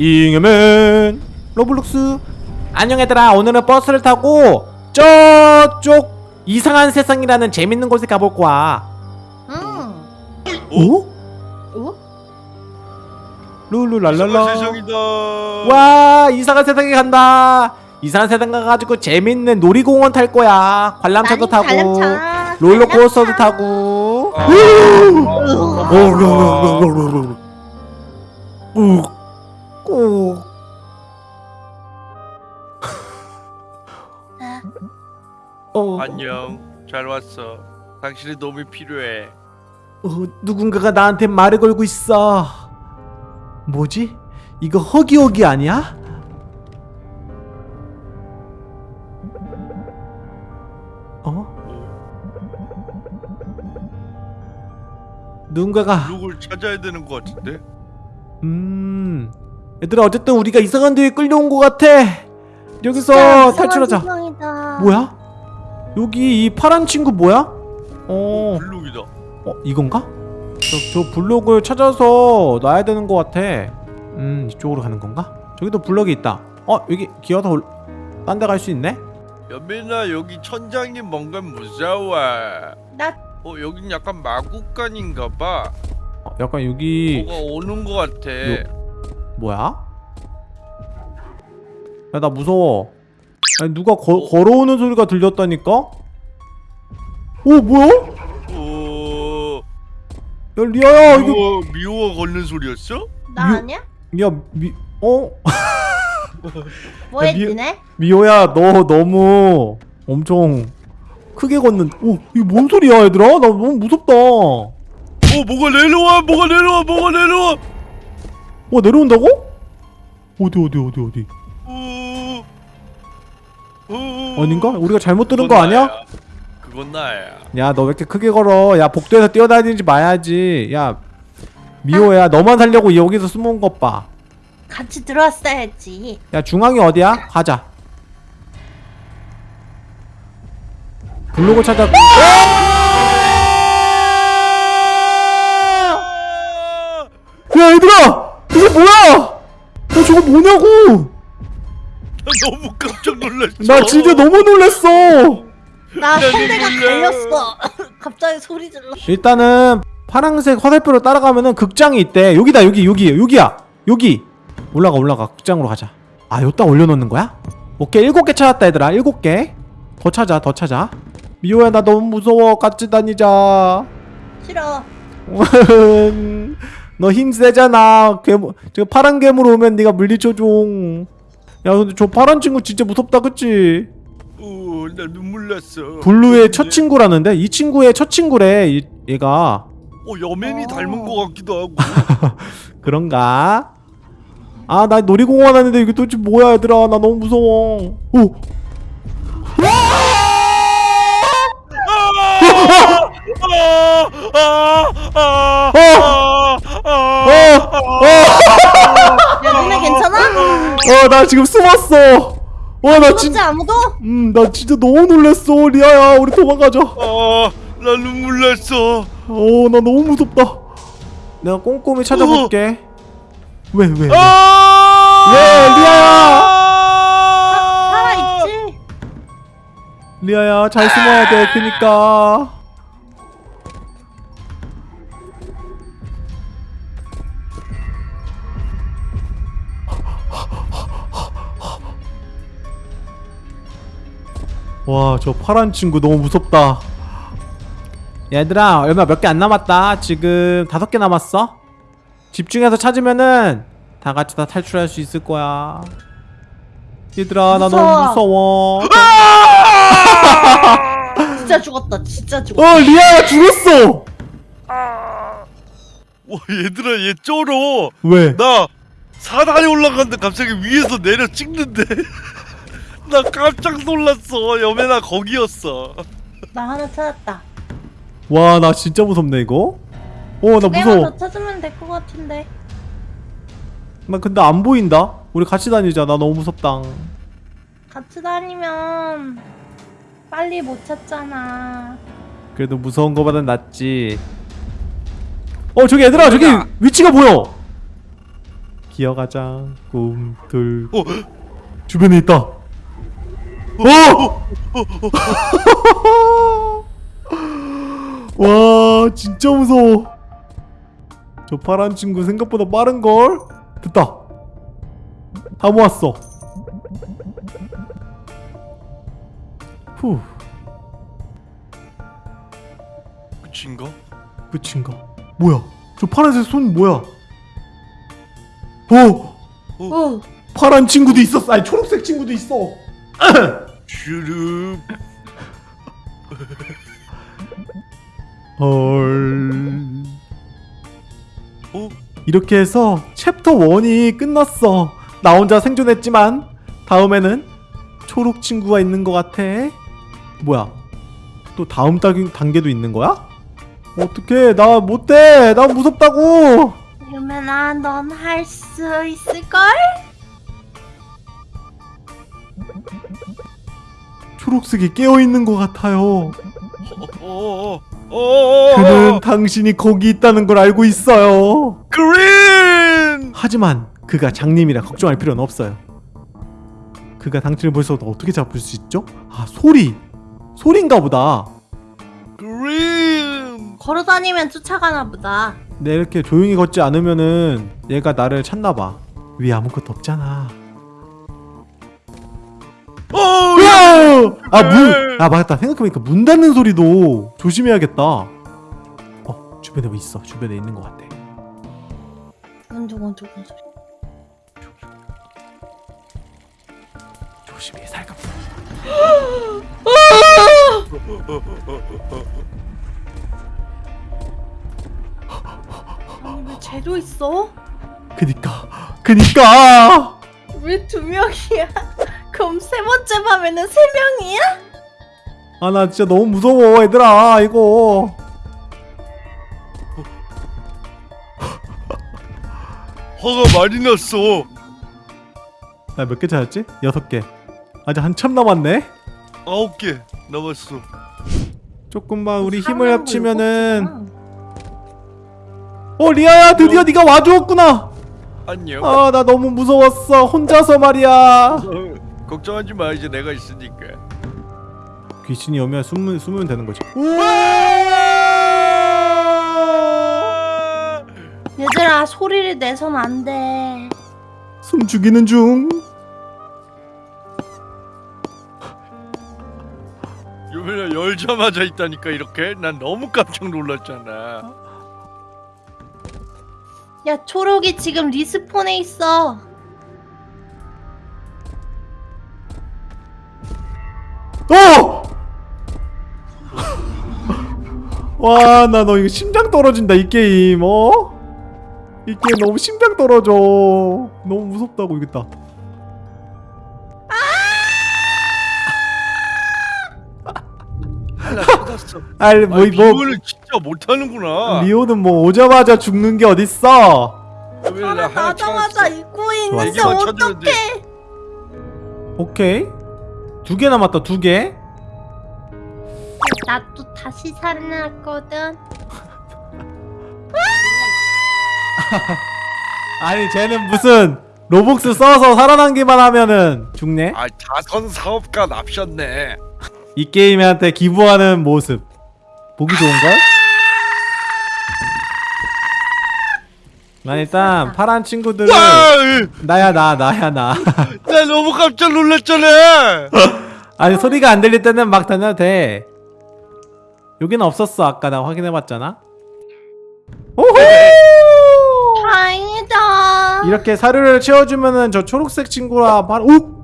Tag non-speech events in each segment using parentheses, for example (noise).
잉여맨 로블록스 안녕 얘들아 오늘은 버스를 타고 저쪽 이상한 세상이라는 재밌는 곳에 가볼 거야 응. 어? 어? 룰루랄랄라 세상이다. 와 이상한 세상에 간다 이상한 세상 가가지고 재밌는 놀이공원 탈 거야 관람차도 타고 관람차. 롤러코스터도 관람차. 타고 아, 꾹, 꾹. 어, 안녕. 잘 왔어. 당신의 도움이 필요해. 어, 누군가가 나한테 말을 걸고 있어. 뭐지? 이거 허기허기 아니야? 어? 누군가가 누굴 찾아야 되는 것 같은데? 음 얘들아 어쨌든 우리가 이상한 데에 끌려온 것 같아 여기서 진짜 탈출하자 이상한 세상이다. 뭐야? 여기 이 파란 친구 뭐야? 어, 블록이다. 어 이건가? 저, 저 블록을 찾아서 놔야 되는 것 같아 음 이쪽으로 가는 건가? 저기도 블럭이 있다 어 여기 기어서 딴데 갈 수 있네? 연민아 여기 천장이 뭔가 무서워. 나 어 여긴 약간 마국간인가 봐. 어, 약간 여기 뭐가 오는 것 같아. 뭐야? 야 나 무서워 아니 누가 거, 걸어오는 소리가 들렸다니까? 오 뭐야? 오. 야 리아야 이거 미호가 미호가 걷는 소리였어? 나 유- 아니야? 야 미.. 어? (laughs) 뭐 야, 미- 했지 네? 미호야 너 너무 엄청 크게 걷는 오 이게 뭔 소리야 얘들아? 나 너무 무섭다 어어 뭐가 내려와 뭐가 내려와 뭐가 내려와. 내려온다고? 어디 어디 어디 어디. 아닌가? 우리가 잘못 들은 거 아니야? 그건 나야. 야 너 왜 이렇게 크게 걸어 야 복도에서 뛰어다니지 마야지 야 미호야 너만 살려고 여기서 숨은 것봐야 같이 들어왔어야지. 중앙이 어디야? 가자 블록을 찾아 아! 야 얘들아 이게 뭐야? 어 저거 뭐냐고? 나 너무 깜짝 놀랐어. 나 진짜 너무 놀랬어. 나나 선배가. 갈렸어. (laughs) 갑자기 소리 질러. 일단은 파란색 화살표로 따라가면은 극장이 있대. 여기다 여기 여기 여기야. 여기. 올라가 올라가. 극장으로 가자. 아 여기다 올려놓는 거야? 오케이. 일곱 개 찾았다 얘들아. 일곱 개 더 찾아 더 찾아. 미호야 나 너무 무서워. 같이 다니자. 싫어. (laughs) 너 힘 세잖아 괴물 저 파란 괴물 오면 네가 물리쳐줘 야 근데 저 파란 친구 진짜 무섭다 그치? 오, 나 눈물 났어. 블루의 첫 친구라는데 이 친구의 첫 친구래 이, 얘가 어, 여맨이 어. 닮은 것 같기도 하고. (laughs) 그런가? 아 나 놀이공원 왔는데 이게 도대체 뭐야 얘들아 나 너무 무서워 오! 아, 아, 아, 어! 아, 아, 야, 니네 괜찮아? 어나 지금 숨었어 무섭지 진짜 아무도? 음나 진짜 너무 놀랬어 리아야 우리 도망가자 아, 나 눈물 났어. 어나 너무 무섭다 내가 꼼꼼히 찾아볼게 왜왜 왜, 아! 왜, 리아야! 살아있지? 리아야 잘 숨어야 돼 그니까 와 저 파란 친구 너무 무섭다 얘들아 얼마 몇 개 안 남았다 지금 다섯 개 남았어 집중해서 찾으면은 다 같이 다 탈출할 수 있을 거야 얘들아 나 너무 무서워 진짜 죽었다. 진짜 죽었다. 어 리아야 죽었어 와, 얘들아, 얘 쩔어. 왜? 나 사다리 올라갔는데 갑자기 위에서 내려 찍는데. 나 깜짝 놀랐어. 여맨아 거기였어. 나 하나 찾았다. 와 나 진짜 무섭네 이거 어나 무서워 더 찾으면 될 것 같은데. 나 근데 안 보인다 우리 같이 다니자 나 너무 무섭다 같이 다니면 빨리 못 찾잖아. 그래도 무서운 거보단 낫지 어 저기 얘들아 저기? 위치가 보여 기어가자 꿈틀 어, 주변에 있다 어! 와 진짜 무서워 저 파란 친구 생각보다 빠른걸? 됐다 다 모았어 후 끝인가? 끝인가? 뭐야 저 파란색 손 뭐야 어오 파란 친구도 있었어 아니 초록색 친구도 있어 슈룹 (laughs) 헐. 어? 이렇게 해서 챕터 1이 끝났어. 나 혼자 생존했지만 다음에는 초록 친구가 있는 것 같아. 뭐야? 또 다음 단- 단계도 있는 거야? 어떡해. 나 못돼 나 무섭다고. 유면아 넌 할 수 있을걸? 초록색이 깨어있는 것 같아요 어어어어 어어어 그는 당신이 거기 있다는 걸 알고 있어요 그린 하지만 그가 장님이라 걱정할 필요는 없어요. 그가 당신을 벌써 어떻게 잡을 수 있죠? 아 소리! 소리인가 보다. 그린 걸어다니면 쫓아가나 보다 내 이렇게 조용히 걷지 않으면은 얘가 나를 찾나 봐. 위에 아무것도 없잖아. 어! 아 문! 아 맞다. 생각해보니까 문 닫는 소리도 조심해야겠다. 어 주변에 뭐 있어. 주변에 있는 것 같아. 두근두근두근 소리 조심히 살갑. (gasps) 아니 왜 쟤도 있어? 그니까 그니까. 왜 두 명이야? 그럼 세 번째 밤에는 세 명이야? 아 나 진짜 너무 무서워 얘들아 이거. 화가 많이 났어 나 몇 개 찾았지? 여섯 개. 아직 한참 남았네. 아홉 개 남았어 조금만 우리 힘을 사람하고 합치면은. 어 리아야 드디어 네가 와주었구나. 안녕 아나 너무 무서웠어 혼자서 말이야. 어, 걱정하지 마 이제 내가 있으니까. 귀신이 오면 숨으면, 숨으면 되는 거지. 얘들아 소리를 내선 안돼. 숨 죽이는 중. 유민아 열자마자 있다니까 이렇게? 난 너무 깜짝 놀랐잖아. 야 초록이 지금 리스폰에 있어 어! (laughs) 와나 너 이거 심장 떨어진다 이 게임 어? 이 게임 너무 심장 떨어져. 너무 무섭다고 나 찾았어. (laughs) 아니 뭐, 아니, 뭐. 비밀을 진짜 못하는구나. 리오는 뭐 오자마자 죽는 게 어딨어? 유민아 나 하나 나자마자 찾았어 입고 있는데 얘기만 찾으면 돼 어떡해? 오케이 두 개 남았다 두 개. 나또 다시 살아났거든. (laughs) 아니 쟤는 무슨 로복스 써서 살아남기만 하면은 죽네? 아 자선 사업가 납셨네. 이 게임한테 기부하는 모습. 보기 좋은걸? 난 일단 파란 친구들을 와! 나야 나 나야 나. (laughs) 나 너무 깜짝 놀랐잖아. 아니 소리가 안 들릴 때는 막 다녀도 돼. 여기는 없었어 아까 나 확인해봤잖아. 오호! 다행이다. 이렇게 사료를 채워주면은 저 초록색 친구라 바로 오!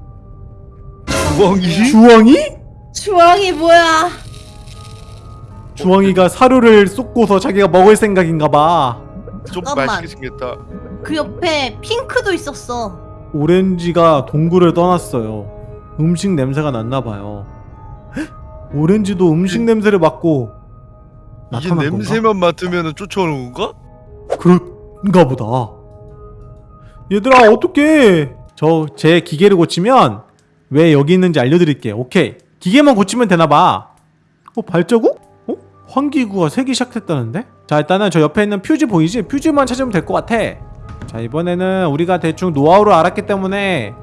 주광이? 주황이? 주황이 뭐야? 주황이가 사료를 쏟고서 자기가 먹을 생각인가봐 좀 잠깐만. 맛있게 생겼다 그 옆에 핑크도 있었어 오렌지가 동굴을 떠났어요 음식 냄새가 났나 봐요 오렌지도 음식 냄새를 맡고 이게? 냄새만 맡으면 쫓아오는 건가? 그런가 보다. 얘들아 어떡해? 저제 기계를 고치면 왜 여기 있는지 알려드릴게. 오케이. 기계만 고치면 되나봐. 어 발자국? 어? 환기구가 새기 시작했다는데? 자 일단은 저 옆에 있는 퓨즈 보이지? 퓨즈만 찾으면 될 것 같아. 자 이번에는 우리가 대충 노하우를 알았기 때문에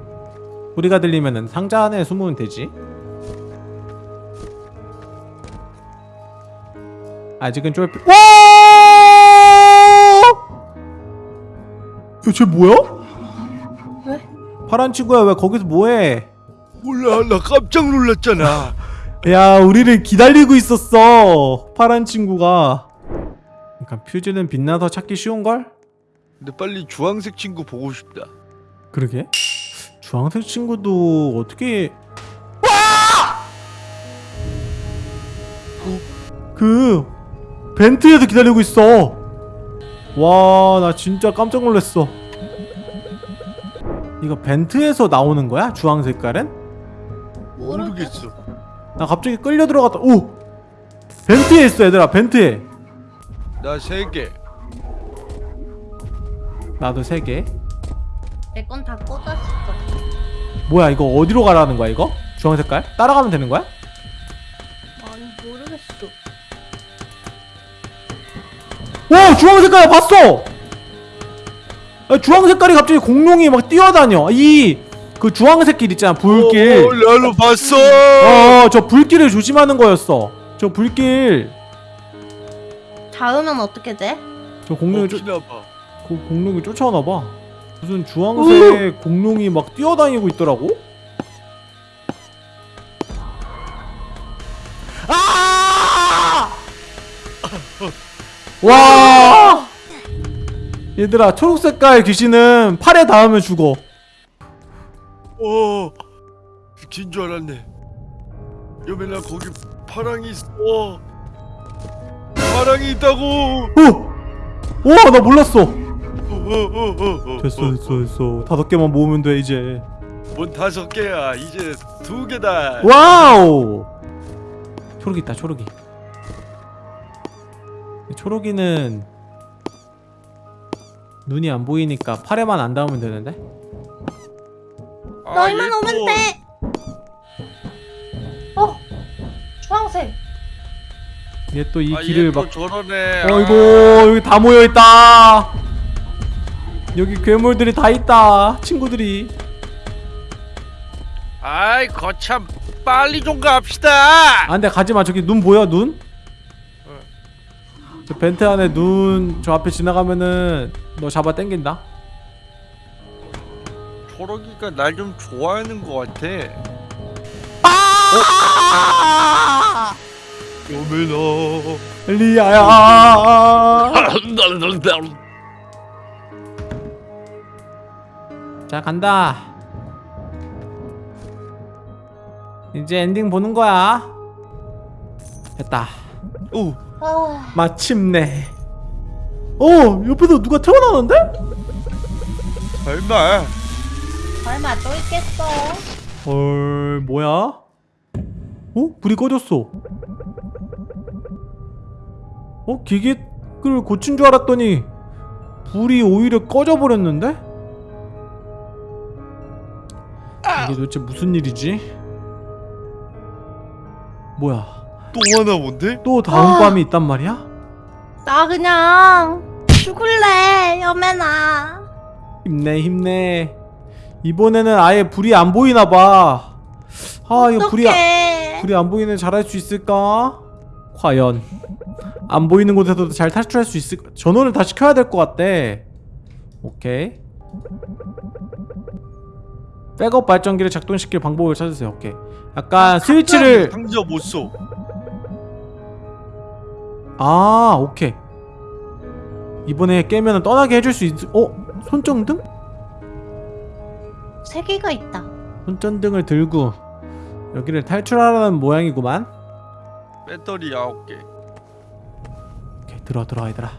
우리가 들리면은 상자 안에 숨으면 되지 아직은 쫄 와! 야쟤 뭐야? 왜? 파란 친구야 왜 거기서 뭐해? 몰라 나 깜짝 놀랐잖아 야 우리를 기다리고 있었어 파란 친구가 그러니까 퓨즈는 빛나서 찾기 쉬운걸? 근데 빨리 주황색 친구 보고 싶다 그러게 주황색 친구도 어떻게 와! 그 벤트에서 기다리고 있어 와 나 진짜 깜짝 놀랐어 이거 벤트에서 나오는 거야? 주황 색깔은? 모르겠어 나 갑자기 끌려 들어갔다 오! 벤트에 있어 얘들아 벤트에 나 세개 나도 세개 내 건 다 꽂았어. 뭐야 이거 어디로 가라는 거야 이거? 주황 색깔? 따라가면 되는 거야? 아니 모르겠어. 오 주황 색깔 봤어. 아, 주황 색깔이 갑자기 공룡이 막 뛰어다녀. 이 그 주황색 길 있잖아 불길. 어, 나도 봤어 어저 불길을 조심하는 거였어. 저 불길. 닿으면 어떻게 돼? 저 공룡이 쫓 그 공룡이 쫓아오나 봐. 무슨 주황색 공룡이 막 뛰어다니고 있더라고. 아! 와! 얘들아 초록 색깔 귀신은 팔에 닿으면 죽어. 어 죽인 줄 알았네 여매나 거기 파랑이 있어 파랑이 있다고 어! 와, 나 몰랐어. 어, 어, 어, 어, 어, 됐어, 어, 됐어, 됐어. 다섯 개만 모으면 돼 이제. 뭔 다섯 개야 이제 두 개다 와우! 초록이 있다, 초록이. 초록이는 눈이 안 보이니까 팔에만 안 닿으면 되는데. 아, 너희만 얘 또- 오면 돼. 어, 주황색. 얘 또 이 아, 길을 얘또 막. 저러네 어이구, 여기 다 모여 있다. 여기 괴물들이 다 있다. 친구들이. 아이 거참 빨리 좀 갑시다 안 돼, 가지 마. 저기 눈 보여, 눈? 저 벤트 안에 눈 저 앞에 지나가면은 너 잡아 당긴다. 초록이가 날 좀 좋아하는 것 같아 아! 여매나 리아야. 자 간다. 이제 엔딩 보는 거야. 됐다. 오 아, 마침내. 어 옆에서 누가 태어나는데? 설마 설마 또 있겠어? 헐 뭐야? 어 불이 꺼졌어. 어 기계를 고친 줄 알았더니 불이 오히려 꺼져 버렸는데? 이게 도대체 무슨 일이지? 뭐야? 또 하나 뭔데? 또 다음 아. 밤이 있단 말이야? 나 그냥 죽을래, 여매나. 힘내 힘내. 이번에는 아예 불이 안 보이나 봐. 아 이거 불이 아- 어떡해. 불이 안 보이는 잘할 수 있을까? 과연 안 보이는 곳에서도 잘 탈출할 수 있을까? 전원을 다 시 켜야 될 것 같대. 오케이. 백업 발전기를 작동시킬 방법을 찾으세요. 오케이. 약간 스위치를 상자 못 써. 아 오케이. 이번에 깨면은 떠나게 해줄 수 있. 어 손전등? 세 개가 있다. 손전등을 들고 여기를 탈출하라는 모양이구만. 배터리 아홉 개. 오케이 들어 들어 얘들아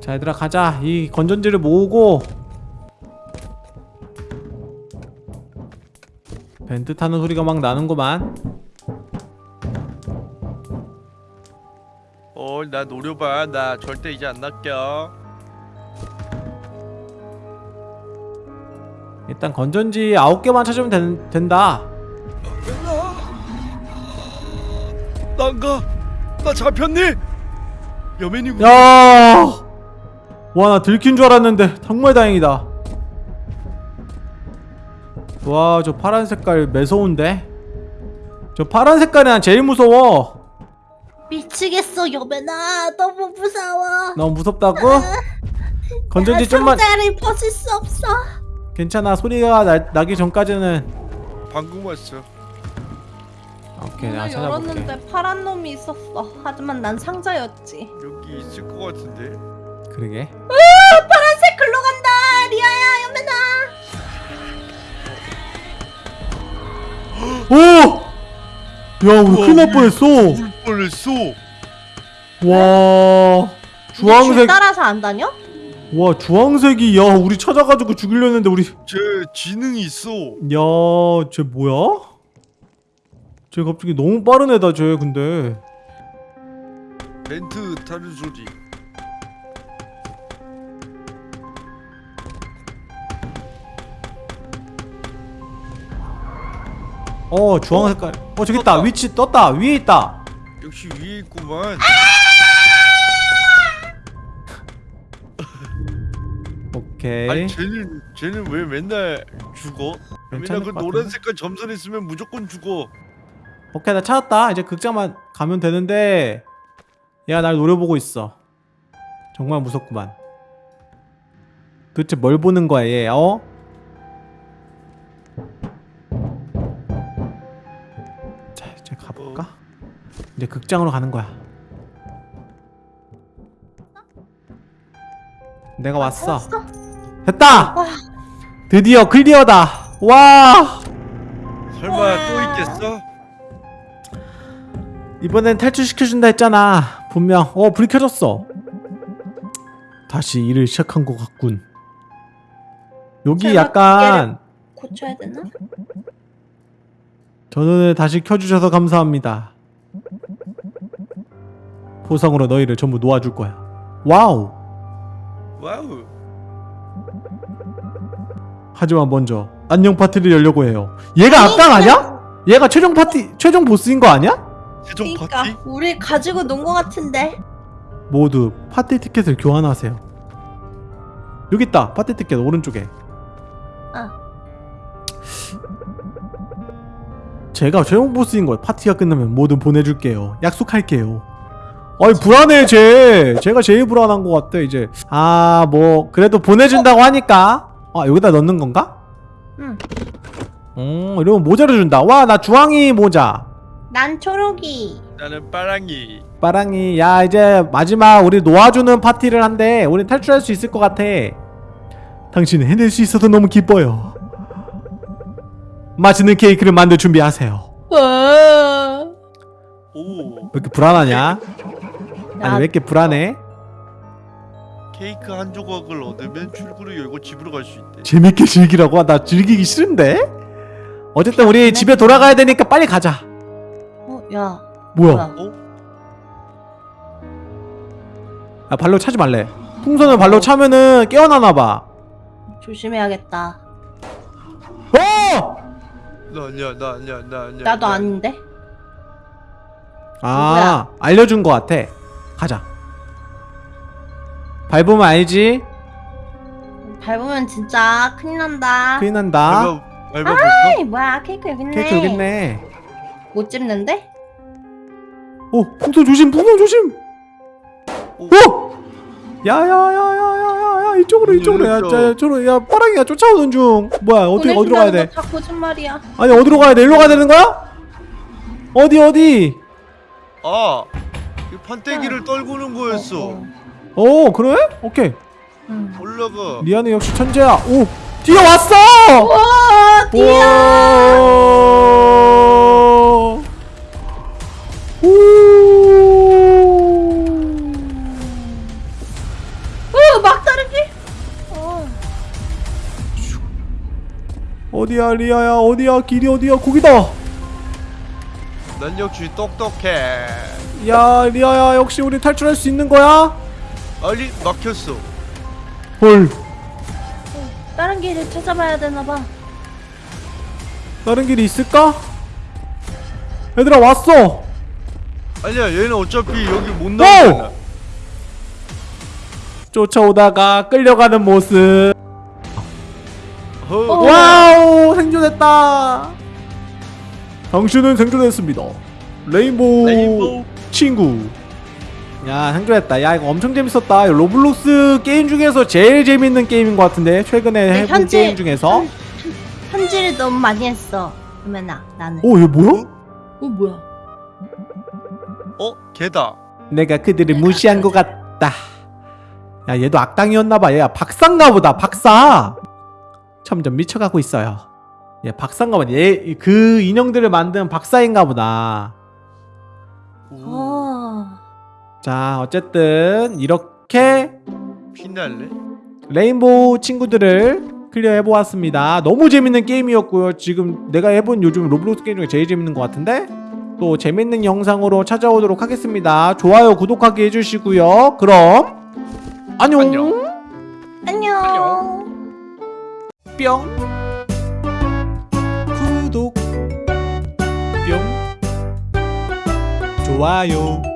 자 얘들아 가자 이 건전지를 모으고 벤트 타는 소리가 막 나는구만 어, 나 노려봐. 나 절대 이제 안 낚여. 일단 건전지 9개만 찾으면 된, 된다. 난가? 나 잡혔니? 여맨이 야! 와 나 들킨 줄 알았는데 정말 다행이다. 와 저 파란 색깔 매서운데? 저 파란 색깔이 난 제일 무서워. 미치겠어 여배나. 너무 무서워. 너무 무섭다고? (laughs) 건전지 좀만 상자를 벗을 수 없어 괜찮아 소리가 나, 나기 전까지는 방금 왔어. 오케이 내가 찾아볼게 열었는데 파란 놈이 있었어 하지만 난 상자였지 여기 있을 것 같은데. 그러게 파란색 글로 간다 리아야 여배나 오! 야 우리 큰일 날 뻔했어 울 뻔했어. 와줄 주황색 따라서 안 다녀? 와 주황색이 야 우리 찾아가지고 죽이려 했는데 우리 제 지능이 있어. 야쟤 뭐야? 쟤 갑자기 너무 빠른 애다 쟤 근데 벤트 타는 소리. 어 주황 색깔 어 저기 있다. 위치 떴다 위에 있다 역시 위에 있구만. 오케이 아니 쟤는 쟤는 왜 맨날 죽어? 맨날 그것 노란? 색깔 점선 있으면 무조건 죽어. 오케이 나 찾았다 이제 극장만 가면 되는데 얘가 날 노려보고 있어 정말 무섭구만 도대체 뭘 보는 거야 얘 어? 자 이제 가볼까? 이제 극장으로 가는 거야 내가 왔어 찾았어? 됐다! 와. 드디어 클리어다 와 설마 와. 또 있겠어? 이번엔 탈출시켜준다 했잖아 분명 어 불이 켜졌어 다시 일을 시작한 것 같군 여기 약간 고쳐야 되나? 전원을 다시 켜주셔서 감사합니다 보상으로 너희를 전부 놓아줄 거야 wow wow. 하지만 먼저 안녕 파티를 열려고 해요. 얘가 악당 아니야? 얘가 최종 파티 최종 보스인 거 아니야? 최종 그니까 파티? 우리 가지고 논 거 같은데. 모두 파티 티켓을 교환하세요. 여기 있다 파티 티켓 오른쪽에. 아. 제가 최종 보스인 걸 파티가 끝나면 뭐든 보내줄게요. 약속할게요. 아이 불안해 쟤. 제가 제일 불안한 것 같아 이제. 아 뭐 그래도 보내준다고 하니까 아 여기다 넣는 건가? 응. 음 이러면 모자를 준다 와 나 주황이 모자 난 초록이 나는 빠랑이. 빠랑이 야 이제 마지막 우리 놓아주는 파티를 한대 우리 탈출할 수 있을 것 같아 당신은 해낼 수 있어서 너무 기뻐요 맛있는 케이크를 만들 준비하세요 와. 오왜 이렇게 불안하냐? 아니 왜 이렇게 불안해? 케이크 한 조각을 얻으면 출구를 열고 집으로 갈 수 있대. 재밌게 즐기라고? 나 즐기기 싫은데? 어쨌든 우리 집에 돌아가야 되니까 빨리 가자 어, 야. 뭐야 뭐야? 어? 아 발로 차지 말래 풍선을 발로 차면은 깨어나나봐 조심해야겠다. 어! 나 아니야 나 아니야 나 아니야. 나도 나 아닌데. 아 알려준 것 같아 가자 밟으면 알지? 밟으면 진짜 큰일 난다. 큰일 난다 밟아? 아이 뭐야 케이크 여기 있네. 케이크 여기 있네 못 집는데? 오 풍선 조심 풍선 조심 오. 오! 야야야야야야야 이쪽으로 이쪽으로 야, 열렸어. 자, 저로 야 빠랑이가 쫓아오는 중 뭐야 어떻게 어디로 가야 돼? 다 거짓말이야. 아니 어디로 가야 돼? 일로 가야 되는 거야? 어디 어디? 아, 이 판때기를 떨구는 거였어. 어, 어. 오 그래? 오케이 응. 올라가. 리아는 역시 천재야 오 뒤에 왔어! 와 뛰어. 우와. 오. 어 막다른 길. 어. 어디야 리아야 어디야 길이 어디야 거기다 난 역시 똑똑해. 야 리아야 역시 우리 탈출할 수 있는 거야? 아니 막혔어. 헐 다른 길을 찾아봐야 되나 봐. 다른 길이 있을까? 얘들아 왔어 아니야 얘는 어차피 여기 못 오! 나오잖아. 쫓아오다가 끌려가는 모습 어, 어. wow 생존했다 당신은 생존했습니다 rainbow, rainbow 친구 야 생존했다. 야 이거 엄청 재밌었다. 로블록스 게임 중에서 제일 재밌는 게임인 것 같은데 최근에 네, 해본 현재- 게임 중에서? 현- 현질을 너무 많이 했어. 그러면아 나는. 오 이거 뭐야? 어 뭐야? 어? 걔다. 내가 그들을 무시한 것 같다. 야 얘도 악당이었나봐. 얘야 박사인가 보다 박사! 점점 미쳐가고 있어요. 얘 박사인가 보다. 얘 그 인형들을 만든 박사인가 보다. 오, 어 자 어쨌든 이렇게 피날레? rainbow 친구들을 clear 해 보았습니다. 너무 재밌는 게임이었고요. 지금 내가 해본 요즘 로블록스 게임 중에 제일 재밌는 것 같은데? 또 재밌는 영상으로 찾아오도록 하겠습니다. 좋아요 구독하기 해주시고요. 그럼 안녕, 안녕. 안녕. 뿅. 구독. 뿅. 좋아요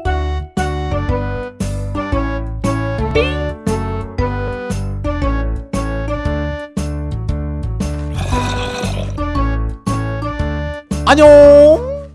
안녕